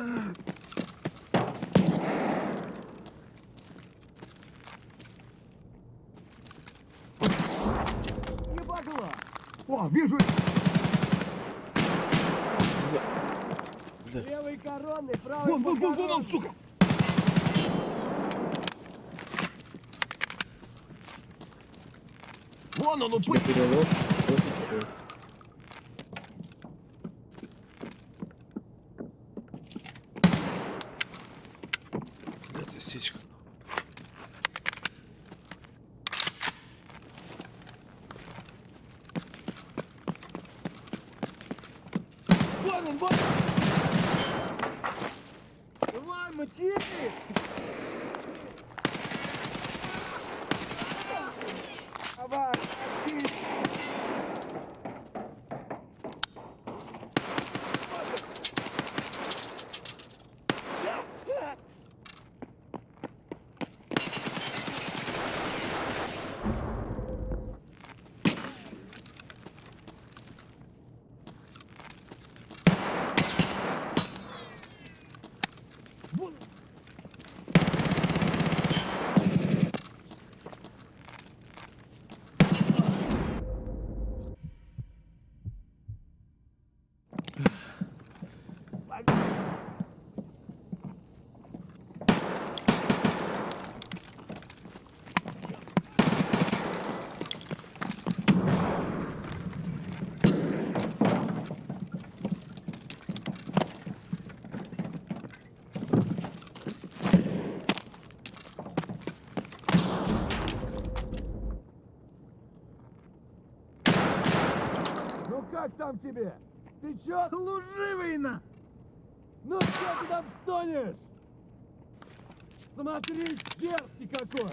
Не подло. О, вижу. Бля. Левый коронный, правый Вон, вон, вон, вон он, сука. Вон он, упыт. Тебе перелог. Блядь, осечка. Вон он, вон! Давай, мочи! Давай, мочи! Вон! Как там тебе? Ты чё? Служивый на! Ну что ты там стонешь? Смотри, дерзкий какой!